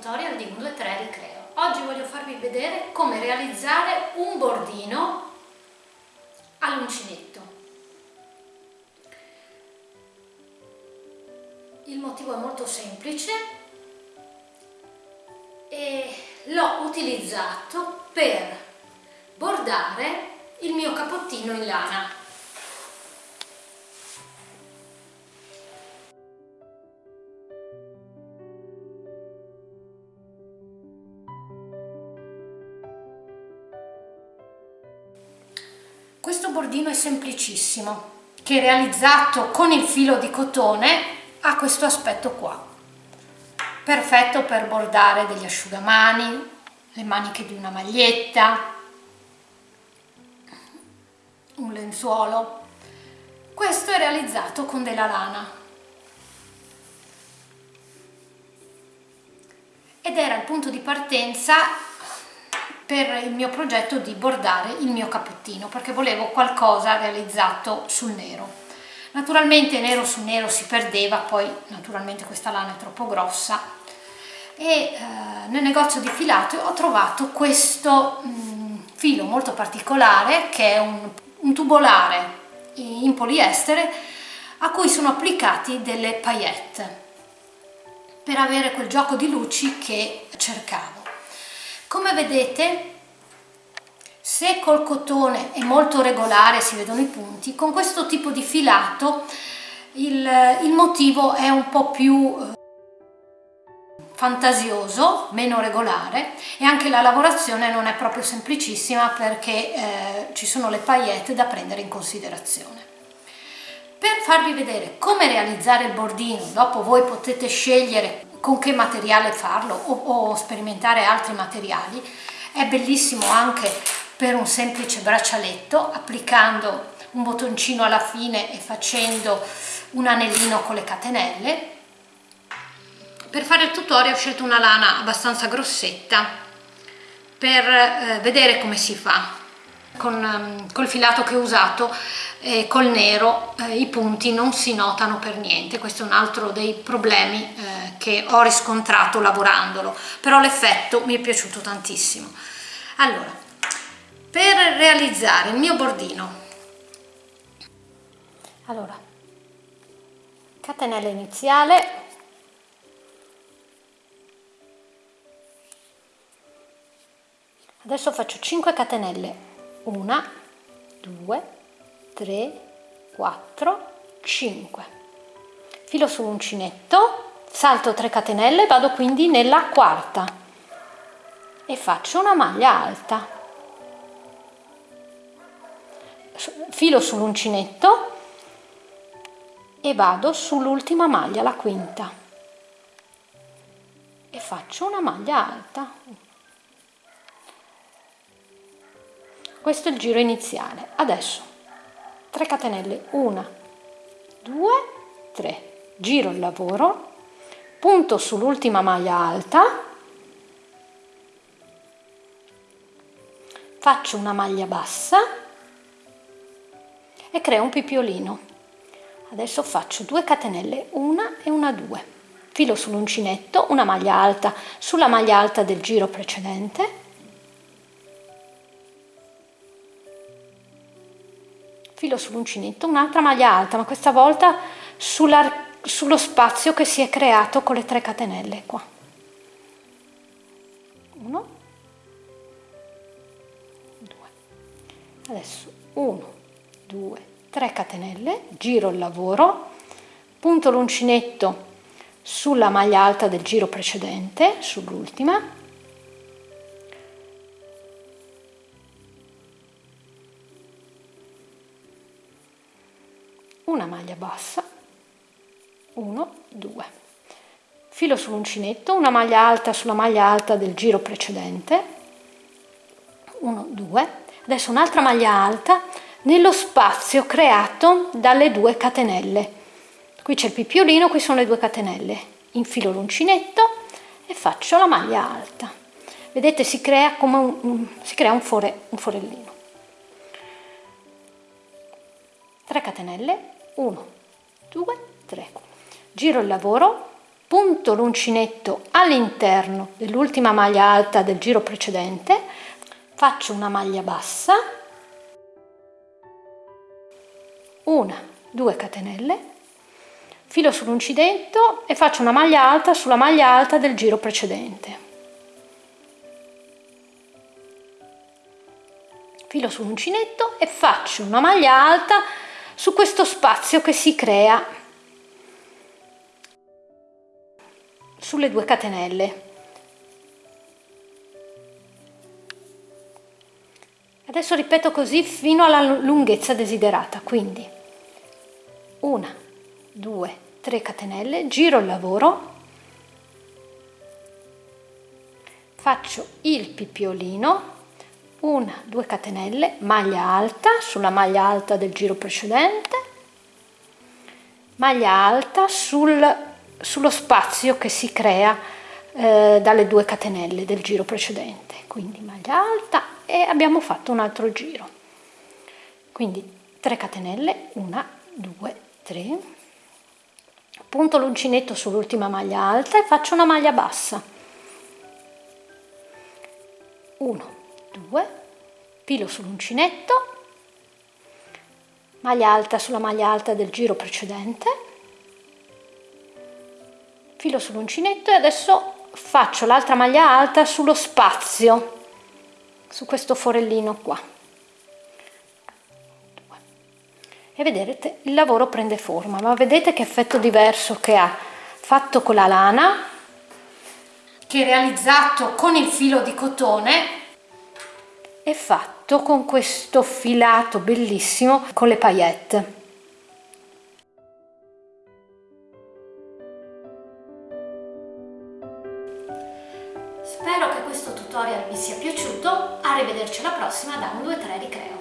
tutorial di 1, 2, 3 Ricreo. Oggi voglio farvi vedere come realizzare un bordino all'uncinetto. Il motivo è molto semplice e l'ho utilizzato per bordare il mio capottino in lana. Questo bordino è semplicissimo, che realizzato con il filo di cotone ha questo aspetto qua. Perfetto per bordare degli asciugamani, le maniche di una maglietta, un lenzuolo. Questo è realizzato con della lana. Ed era il punto di partenza per il mio progetto di bordare il mio cappottino perché volevo qualcosa realizzato sul nero. Naturalmente nero su nero si perdeva poi naturalmente questa lana è troppo grossa. E eh, nel negozio di filato ho trovato questo mh, mm, filo molto particolare che è un, un tubolare in poliestere a cui sono applicati delle paillette per avere quel gioco di luci che cercavo come vedete, se col cotone è molto regolare, si vedono i punti, con questo tipo di filato il, il motivo è un po' più eh, fantasioso, meno regolare e anche la lavorazione non è proprio semplicissima perché eh, ci sono le paillette da prendere in considerazione. Per farvi vedere come realizzare il bordino, dopo voi potete scegliere con che materiale farlo o, o sperimentare altri materiali. È bellissimo anche per un semplice braccialetto applicando un bottoncino alla fine e facendo un anellino con le catenelle. Per fare il tutorial ho scelto una lana abbastanza grossetta per eh, vedere come si fa con um, col filato che ho usato eh, col nero eh, i punti non si notano per niente. Questo è un altro dei problemi eh, che ho riscontrato lavorandolo però l'effetto mi è piaciuto tantissimo. Allora per realizzare il mio bordino allora catenella iniziale adesso faccio 5 catenelle 1 2 3 4 5 filo sull'uncinetto salto 3 catenelle vado quindi nella quarta e faccio una maglia alta. Filo sull'uncinetto e vado sull'ultima maglia la quinta e faccio una maglia alta. Questo è il giro iniziale. Adesso 3 catenelle 1 2 3 giro il lavoro punto sull'ultima maglia alta. Faccio una maglia bassa. E creo un pipiolino. Adesso faccio 2 catenelle una e una 2 filo sull'uncinetto una maglia alta. Sulla maglia alta del giro precedente. Filo sull'uncinetto, un'altra maglia alta, ma questa volta sullo spazio che si è creato con le 3 catenelle qua. 1, 2, adesso 1, 2, 3 catenelle, giro il lavoro, punto l'uncinetto sulla maglia alta del giro precedente, sull'ultima, una maglia bassa 1 2 filo sull'uncinetto una maglia alta sulla maglia alta del giro precedente. 1 2 adesso un'altra maglia alta nello spazio creato dalle due catenelle. Qui c'è il pipiolino qui sono le due catenelle. Infilo l'uncinetto e faccio la maglia alta. Vedete si crea come un, un si crea un, fore, un forellino. 3 catenelle. 1 2 3 giro il lavoro punto l'uncinetto all'interno dell'ultima maglia alta del giro precedente faccio una maglia bassa una due catenelle filo sull'uncinetto e faccio una maglia alta sulla maglia alta del giro precedente. Filo sull'uncinetto e faccio una maglia alta su questo spazio che si crea sulle due catenelle. Adesso ripeto così fino alla lunghezza desiderata quindi. Una due tre catenelle giro il lavoro. Faccio il pippiolino una due catenelle maglia alta sulla maglia alta del giro precedente. Maglia alta sul, sullo spazio che si crea eh, dalle due catenelle del giro precedente. Quindi maglia alta e abbiamo fatto un altro giro. Quindi 3 catenelle 1 2 3 punto l'uncinetto sull'ultima maglia alta e faccio una maglia bassa. 1 2 filo sull'uncinetto maglia alta sulla maglia alta del giro precedente filo sull'uncinetto e adesso faccio l'altra maglia alta sullo spazio su questo forellino qua. E vedete il lavoro prende forma ma vedete che effetto diverso che ha fatto con la lana che realizzato con il filo di cotone è fatto con questo filato bellissimo con le paillette Spero che questo tutorial vi sia piaciuto, arrivederci alla prossima da 1, 2, 3 Ricreo.